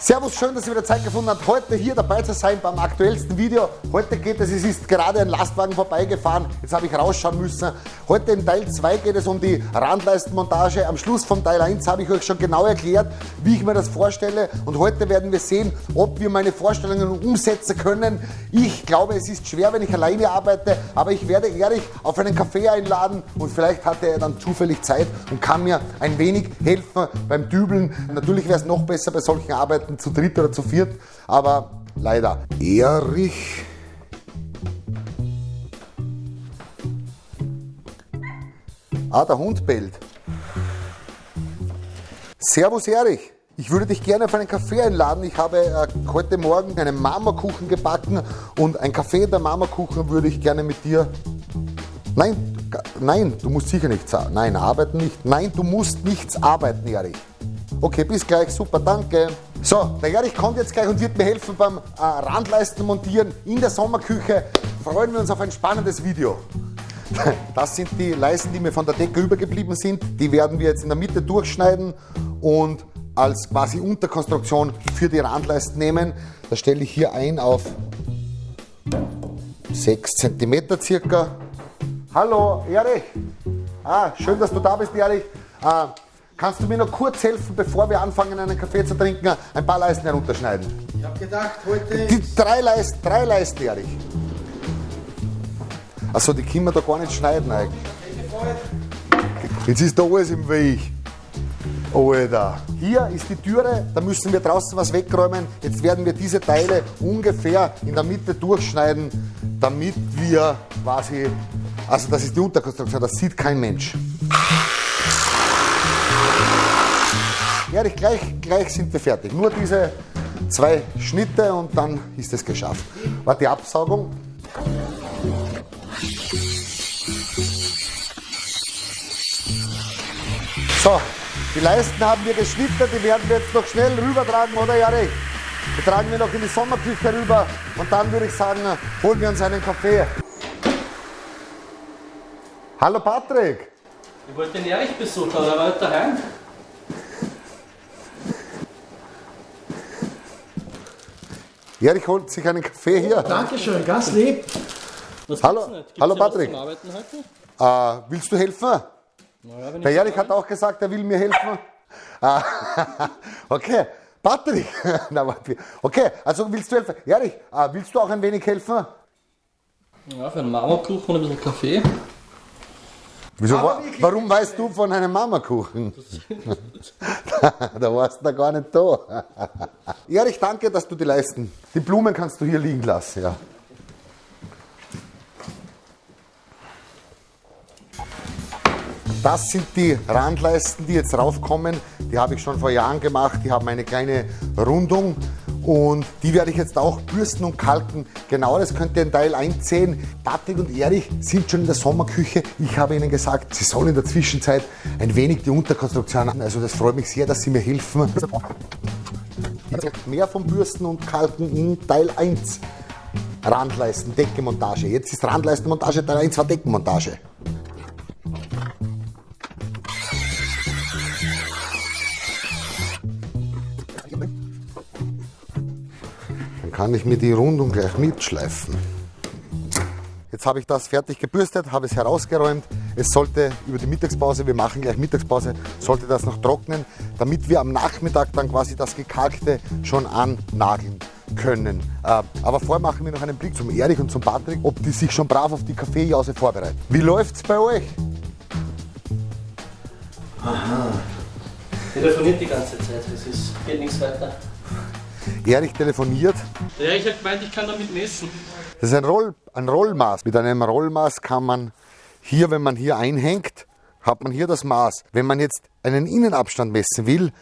Servus, schön, dass ihr wieder Zeit gefunden habt, heute hier dabei zu sein beim aktuellsten Video. Heute geht es, es ist gerade ein Lastwagen vorbeigefahren, jetzt habe ich rausschauen müssen. Heute in Teil 2 geht es um die Randleistenmontage. Am Schluss von Teil 1 habe ich euch schon genau erklärt, wie ich mir das vorstelle. Und heute werden wir sehen, ob wir meine Vorstellungen umsetzen können. Ich glaube, es ist schwer, wenn ich alleine arbeite, aber ich werde Erich auf einen Kaffee einladen und vielleicht hat er dann zufällig Zeit und kann mir ein wenig helfen beim Dübeln. Natürlich wäre es noch besser bei solchen Arbeiten arbeiten zu dritt oder zu viert, aber leider. Erich. Ah, der Hund bellt. Servus Erich. Ich würde dich gerne auf einen Kaffee einladen. Ich habe äh, heute Morgen einen Marmorkuchen gebacken und ein Kaffee der Marmorkuchen würde ich gerne mit dir. Nein, nein, du musst sicher nichts. Nein, arbeiten nicht. Nein, du musst nichts arbeiten, Erich. Okay, bis gleich, super, danke. So, der Erich kommt jetzt gleich und wird mir helfen beim äh, Randleisten montieren in der Sommerküche. Freuen wir uns auf ein spannendes Video. Das sind die Leisten, die mir von der Decke übergeblieben sind. Die werden wir jetzt in der Mitte durchschneiden und als quasi Unterkonstruktion für die Randleisten nehmen. Das stelle ich hier ein auf 6 cm circa. Hallo Erich. Ah, schön, dass du da bist, Erich. Ah, Kannst du mir noch kurz helfen, bevor wir anfangen, einen Kaffee zu trinken, ein paar Leisten herunterschneiden? Ich habe gedacht, heute. Die drei Leisten, drei Leisten, Erich. Achso, die können wir da gar nicht schneiden eigentlich. Jetzt ist da alles im Weg. Alter. Hier ist die Türe, da müssen wir draußen was wegräumen. Jetzt werden wir diese Teile ungefähr in der Mitte durchschneiden, damit wir quasi, also das ist die Unterkonstruktion, das sieht kein Mensch. Erich, gleich, gleich sind wir fertig. Nur diese zwei Schnitte und dann ist es geschafft. War die Absaugung. So, die Leisten haben wir geschnitten, die werden wir jetzt noch schnell rübertragen, oder Erich? Die tragen wir noch in die Sommerküche rüber und dann würde ich sagen, holen wir uns einen Kaffee. Hallo Patrick! Ich wollte den Erich besuchen, aber er war daheim. Erich holt sich einen Kaffee hier. Dankeschön, ganz lieb. Was Hallo, hallo Patrick. zum Arbeiten heute? Äh, willst du helfen? Naja, wenn Der ich Erich hat auch gesagt, er will mir helfen. Ah, okay, Patrick. Okay, also willst du helfen? Erich, äh, willst du auch ein wenig helfen? ja, für einen Marmorkuchen und ein bisschen Kaffee. Wieso, wa warum weißt du von einem Mamakuchen? da warst du da gar nicht da. Erich, danke, dass du die leisten. Die Blumen kannst du hier liegen lassen, ja. Das sind die Randleisten, die jetzt raufkommen. Die habe ich schon vor Jahren gemacht. Die haben eine kleine Rundung und die werde ich jetzt auch bürsten und kalken. Genau das könnt ihr in Teil 1 sehen. Patrick und Erich sind schon in der Sommerküche. Ich habe ihnen gesagt, sie sollen in der Zwischenzeit ein wenig die Unterkonstruktion an. Also das freut mich sehr, dass sie mir helfen. Mehr vom Bürsten und Kalken in Teil 1. Randleisten, Deckenmontage. Jetzt ist Randleistenmontage, Teil 1 war Deckenmontage. Kann ich mir die Rundung gleich mitschleifen. Jetzt habe ich das fertig gebürstet, habe es herausgeräumt. Es sollte über die Mittagspause, wir machen gleich Mittagspause, sollte das noch trocknen, damit wir am Nachmittag dann quasi das Gekalkte schon annageln können. Äh, aber vorher machen wir noch einen Blick zum Erich und zum Patrick, ob die sich schon brav auf die Kaffeejause vorbereiten. Wie läuft es bei euch? Aha. Telefoniert die ganze Zeit, es ist, geht nichts weiter. Erich telefoniert. Der Erich hat gemeint, ich kann damit messen. Das ist ein, Roll, ein Rollmaß. Mit einem Rollmaß kann man hier, wenn man hier einhängt, hat man hier das Maß. Wenn man jetzt einen Innenabstand messen will,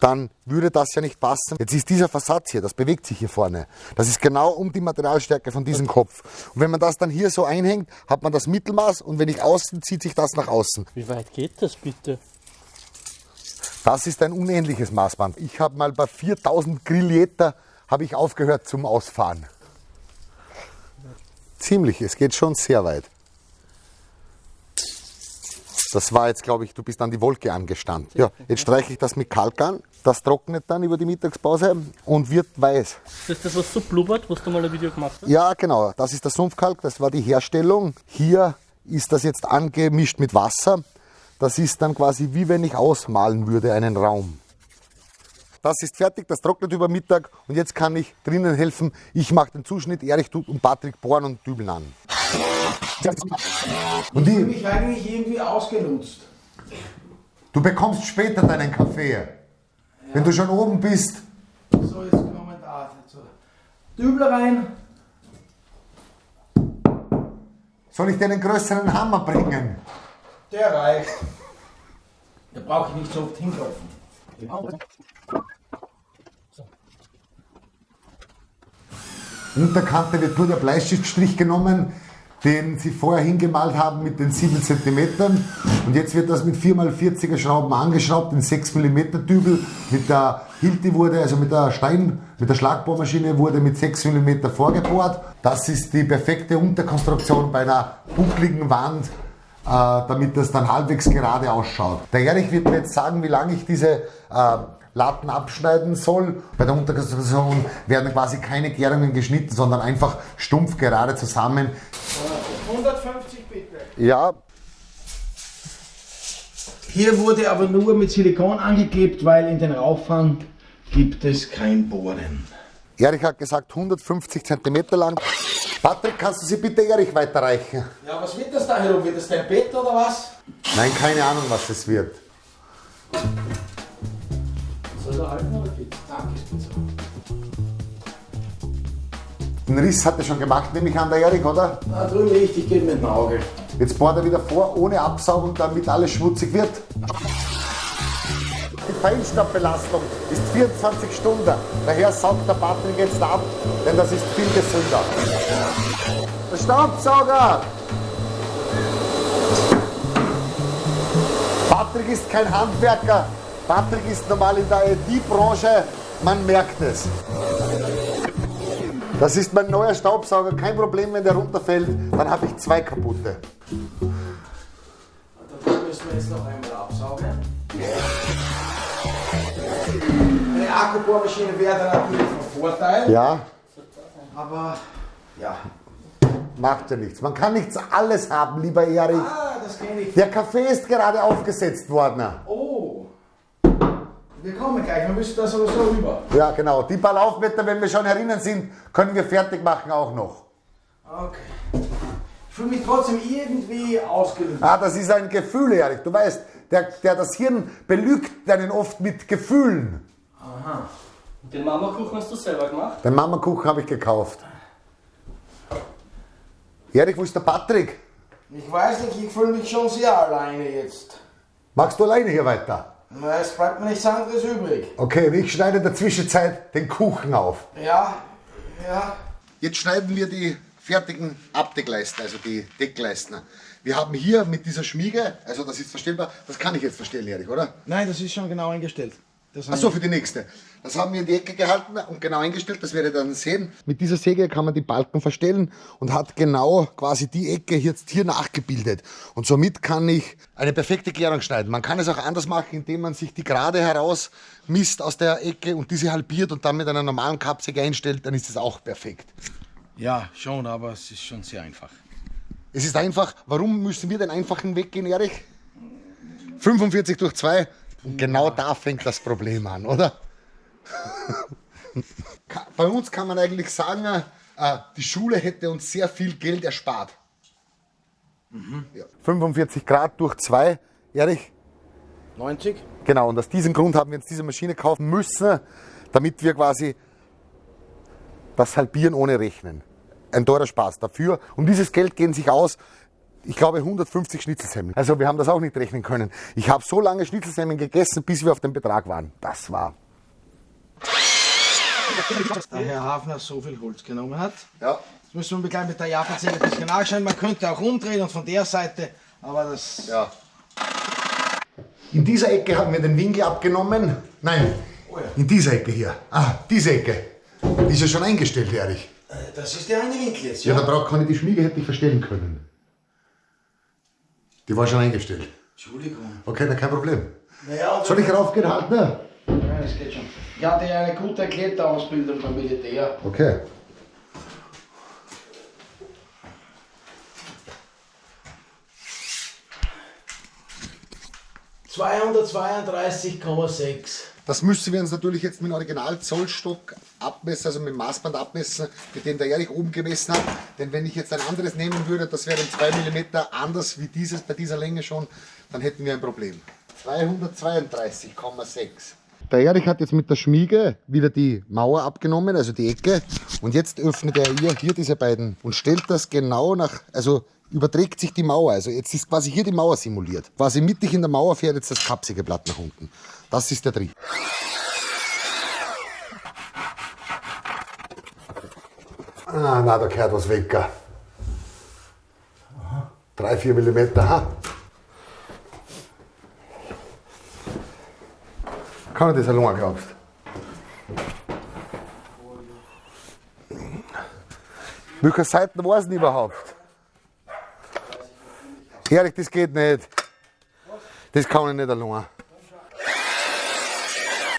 dann würde das ja nicht passen. Jetzt ist dieser Versatz hier, das bewegt sich hier vorne. Das ist genau um die Materialstärke von diesem Kopf. Und wenn man das dann hier so einhängt, hat man das Mittelmaß und wenn ich außen, zieht sich das nach außen. Wie weit geht das bitte? Das ist ein unähnliches Maßband. Ich habe mal bei 4000 Grilljeter habe ich aufgehört zum Ausfahren. Ziemlich, es geht schon sehr weit. Das war jetzt, glaube ich, du bist an die Wolke angestanden. Ja, jetzt streiche ich das mit Kalk an. Das trocknet dann über die Mittagspause und wird weiß. Das ist das, was so blubbert, was du mal ein Video gemacht hast? Ja, genau. Das ist der Sumpfkalk. Das war die Herstellung. Hier ist das jetzt angemischt mit Wasser. Das ist dann quasi wie wenn ich ausmalen würde einen Raum. Das ist fertig, das trocknet über Mittag und jetzt kann ich drinnen helfen. Ich mache den Zuschnitt, Erich tut und Patrick bohren und dübeln an. Und Ich fühle mich eigentlich irgendwie ausgenutzt. du bekommst später deinen Kaffee. Wenn du schon oben bist. So, jetzt kommen da. So. Dübel rein. Soll ich dir einen größeren Hammer bringen? Der reicht. Da brauche ich nicht so oft hinklopfen. Unterkante wird nur der Bleistiftstrich genommen, den sie vorher hingemalt haben mit den 7 cm. Und jetzt wird das mit 4x40er Schrauben angeschraubt in 6 mm Dübel. Mit der Hilti wurde, also mit der Stein, mit der Schlagbohrmaschine wurde mit 6 mm vorgebohrt. Das ist die perfekte Unterkonstruktion bei einer buckligen Wand, damit das dann halbwegs gerade ausschaut. Der Erich wird mir jetzt sagen, wie lange ich diese äh, Latten abschneiden soll. Bei der Unterkonstruktion werden quasi keine Gärungen geschnitten, sondern einfach stumpf gerade zusammen. 150 bitte. Ja, Hier wurde aber nur mit Silikon angeklebt, weil in den Rauchfang gibt es kein Bohren. Erich hat gesagt 150 cm lang. Patrick, kannst du sie bitte Erich weiterreichen? Ja, was wird das da herum? Wird das dein Bett oder was? Nein, keine Ahnung, was es wird. Soll der halten oder geht? Danke, so. Den Riss hat er schon gemacht, nehme ich an, der Erich, oder? Da drüben richtig geht mit dem Auge. Jetzt bohrt er wieder vor, ohne Absaugung, damit alles schmutzig wird. Feinstaubbelastung ist 24 Stunden. Daher saugt der Patrick jetzt ab, denn das ist viel gesünder. Der Staubsauger! Patrick ist kein Handwerker. Patrick ist normal in der IT-Branche. Man merkt es. Das ist mein neuer Staubsauger. Kein Problem, wenn der runterfällt. Dann habe ich zwei kaputte. Da müssen wir jetzt noch einmal Eine Akkubohrmaschine wäre dann natürlich von Vorteil. Ja, Aber ja. macht ja nichts. Man kann nichts alles haben, lieber Erich. Ah, das kenne ich. Der Kaffee ist gerade aufgesetzt worden. Oh. Wir kommen gleich, wir müssen da sowieso rüber. Ja, genau. Die paar Laufmeter, wenn wir schon herinnen sind, können wir fertig machen auch noch. Okay. Ich fühle mich trotzdem irgendwie ausgelöst. Ah, das ist ein Gefühl, Erich. Du weißt, der, der das Hirn belügt einen oft mit Gefühlen. Und den Mamakuchen hast du selber gemacht? Den Mamakuchen habe ich gekauft. Erich, wo ist der Patrick? Ich weiß nicht, ich fühle mich schon sehr alleine jetzt. Magst du alleine hier weiter? Na, Es bleibt mir nichts anderes übrig. Okay, und ich schneide in der Zwischenzeit den Kuchen auf. Ja, ja. Jetzt schneiden wir die fertigen Abdeckleisten, also die Deckleisten. Wir haben hier mit dieser Schmiege, also das ist verstellbar, das kann ich jetzt verstellen, Erich, oder? Nein, das ist schon genau eingestellt. Achso, für die nächste. Das haben wir in die Ecke gehalten und genau eingestellt, das werdet ihr dann sehen. Mit dieser Säge kann man die Balken verstellen und hat genau quasi die Ecke jetzt hier nachgebildet. Und somit kann ich eine perfekte Klärung schneiden. Man kann es auch anders machen, indem man sich die gerade heraus misst aus der Ecke und diese halbiert und dann mit einer normalen Kappsäge einstellt, dann ist es auch perfekt. Ja, schon, aber es ist schon sehr einfach. Es ist einfach, warum müssen wir den einfachen Weg gehen, Erich? 45 durch 2. Und genau da fängt das Problem an, oder? Bei uns kann man eigentlich sagen, äh, die Schule hätte uns sehr viel Geld erspart. Ja. 45 Grad durch 2, Erich? 90? Genau, und aus diesem Grund haben wir uns diese Maschine kaufen müssen, damit wir quasi das halbieren ohne Rechnen. Ein teurer Spaß dafür. Um dieses Geld gehen sich aus, ich glaube, 150 Schnitzelsemmeln. Also wir haben das auch nicht rechnen können. Ich habe so lange Schnitzelsemmeln gegessen, bis wir auf dem Betrag waren. Das war. Da Herr Hafner so viel Holz genommen hat. Ja. Jetzt müssen wir gleich mit der Japanzelle ein bisschen nachschauen. Man könnte auch umdrehen und von der Seite, aber das. ja. In dieser Ecke haben wir den Winkel abgenommen. Nein, Oh ja. in dieser Ecke hier. Ah, diese Ecke. Die ist ja schon eingestellt, Erich. Das ist der eine Winkel jetzt, Ja, ja? da braucht ich die Schmiege hätte ich verstellen können. Die war schon eingestellt. Entschuldigung. Okay, dann kein Problem. Naja, Soll ich raufgehen, halt, ne? Ja, das geht schon. Ich hatte ja eine gute Kletterausbildung beim Militär. Okay. ...232,6. Das müssen wir uns natürlich jetzt mit dem Original-Zollstock abmessen, also mit dem Maßband abmessen, mit dem der Erich oben gemessen hat. Denn wenn ich jetzt ein anderes nehmen würde, das wäre 2 mm anders wie dieses bei dieser Länge schon, dann hätten wir ein Problem. 232,6. Der Erich hat jetzt mit der Schmiege wieder die Mauer abgenommen, also die Ecke. Und jetzt öffnet er hier, hier diese beiden und stellt das genau nach, also überträgt sich die Mauer. Also jetzt ist quasi hier die Mauer simuliert. Quasi mittig in der Mauer fährt jetzt das kapsige Blatt nach unten. Das ist der Trick. Ah, na, da gehört was weg. 3-4 mm, ha? Kann ich das allein, glaubst Welche Seiten war es denn überhaupt? Ehrlich, das geht nicht. Das kann ich nicht allein.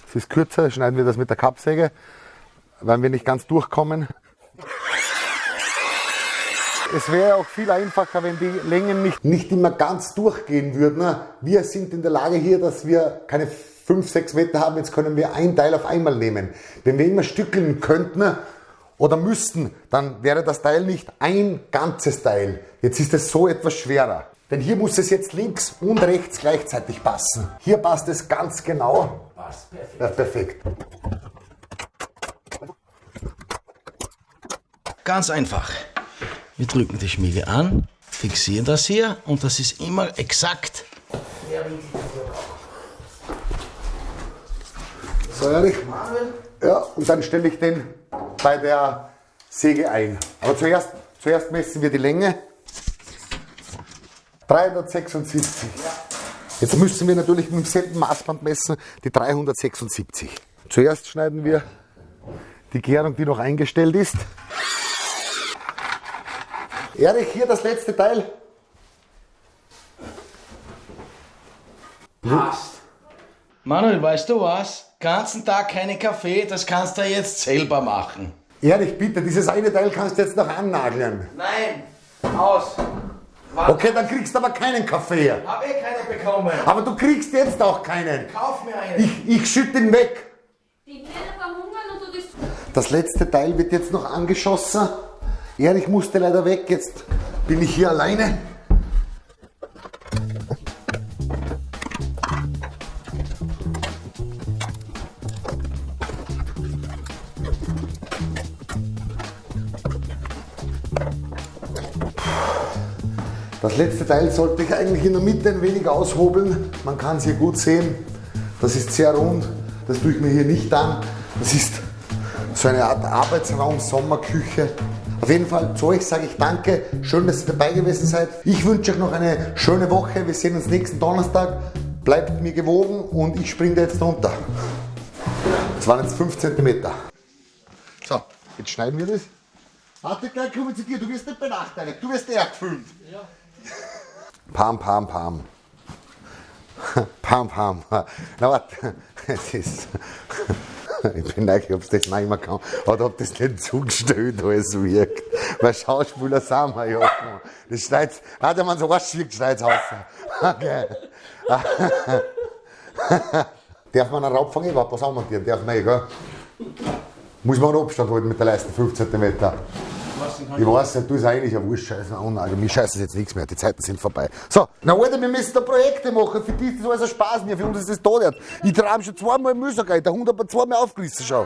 Es ist kürzer, schneiden wir das mit der Kappsäge, weil wir nicht ganz durchkommen. Es wäre auch viel einfacher, wenn die Längen nicht, nicht immer ganz durchgehen würden. Wir sind in der Lage hier, dass wir keine 5, 6 Meter haben. Jetzt können wir ein Teil auf einmal nehmen. Wenn wir immer stückeln könnten oder müssten, dann wäre das Teil nicht ein ganzes Teil. Jetzt ist es so etwas schwerer. Denn hier muss es jetzt links und rechts gleichzeitig passen. Hier passt es ganz genau. Passt perfekt. Ja, perfekt. Ganz einfach. Wir drücken die Schmiege an, fixieren das hier und das ist immer exakt. So, Erich. Ja, und dann stelle ich den bei der Säge ein. Aber zuerst, zuerst messen wir die Länge. 376. Jetzt müssen wir natürlich mit demselben Maßband messen, die 376. Zuerst schneiden wir die Gärung, die noch eingestellt ist. Erich, hier das letzte Teil. Passt. Manuel, weißt du was? Ganzen Tag keine Kaffee, das kannst du jetzt selber machen. Erich, bitte, dieses eine Teil kannst du jetzt noch annageln. Nein, aus. Okay, dann kriegst du aber keinen Kaffee. Hab eh keine bekommen. Aber du kriegst jetzt auch keinen. Kauf mir einen. Ich, ich schütte ihn weg. Die Kinder verhungern und du das. Das letzte Teil wird jetzt noch angeschossen. Erich musste leider weg, jetzt bin ich hier alleine. Das letzte Teil sollte ich eigentlich in der Mitte ein wenig aushobeln. Man kann es hier gut sehen. Das ist sehr rund. Das tue ich mir hier nicht an. Das ist so eine Art Arbeitsraum, Sommerküche. Auf jeden Fall zu euch sage ich danke. Schön, dass ihr dabei gewesen seid. Ich wünsche euch noch eine schöne Woche. Wir sehen uns nächsten Donnerstag. Bleibt mir gewogen und ich springe jetzt runter. Das waren jetzt 5 cm. So, jetzt schneiden wir das. Warte, gleich komme ich zu dir. Du wirst nicht benachteiligt. Du wirst eher gefilmt. Ja. Pam, pam, pam. Pam, pam. Na warte, es ist. Ich bin neugierig, ob es das immer kann. Oder ob das nicht zugestellt alles wirkt. Weil Schauspieler sind wir ja. Das schneit, warte man so was schickt, schneit aus. Okay. Darf man einen Raubfang überhaupt was anmontieren? Darf man eh, gell? Muss man einen Abstand halten mit der Leiste, 5 cm. Ich weiß nicht, du ist eigentlich ein Wurstscheiße. Also, mir scheißt jetzt nichts mehr, die Zeiten sind vorbei. So, na Alter, wir müssen da Projekte machen. Für dich ist das alles ein Spaß, mir, für uns ist das tot. Ich trage schon zweimal Müll, der Hund hat mir zweimal aufgerissen, schau.